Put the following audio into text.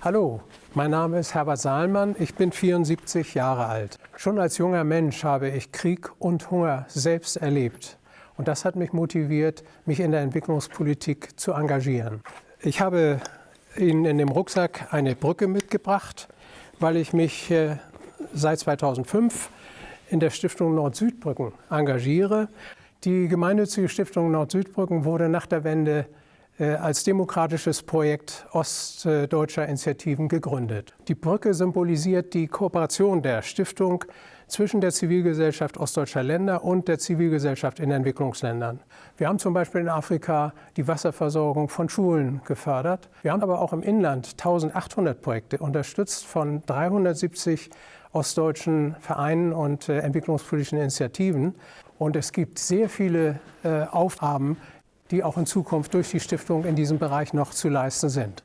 Hallo, mein Name ist Herbert Saalmann, ich bin 74 Jahre alt. Schon als junger Mensch habe ich Krieg und Hunger selbst erlebt. Und das hat mich motiviert, mich in der Entwicklungspolitik zu engagieren. Ich habe Ihnen in dem Rucksack eine Brücke mitgebracht, weil ich mich äh, seit 2005 in der Stiftung Nord-Süd-Brücken engagiere. Die gemeinnützige Stiftung Nord-Süd-Brücken wurde nach der Wende als demokratisches Projekt ostdeutscher Initiativen gegründet. Die Brücke symbolisiert die Kooperation der Stiftung zwischen der Zivilgesellschaft ostdeutscher Länder und der Zivilgesellschaft in Entwicklungsländern. Wir haben zum Beispiel in Afrika die Wasserversorgung von Schulen gefördert. Wir haben aber auch im Inland 1800 Projekte unterstützt von 370 ostdeutschen Vereinen und äh, entwicklungspolitischen Initiativen. Und es gibt sehr viele äh, Aufgaben, die auch in Zukunft durch die Stiftung in diesem Bereich noch zu leisten sind.